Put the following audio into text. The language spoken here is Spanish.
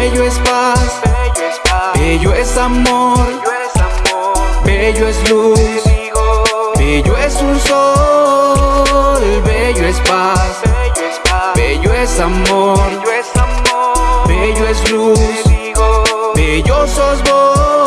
Bello es paz, bello es, paz. Bello es amor, bello es, amor. Bello es luz, bello es un sol, bello es paz, bello es, paz. Bello es amor, bello es amor. bello es luz, bello sos vos.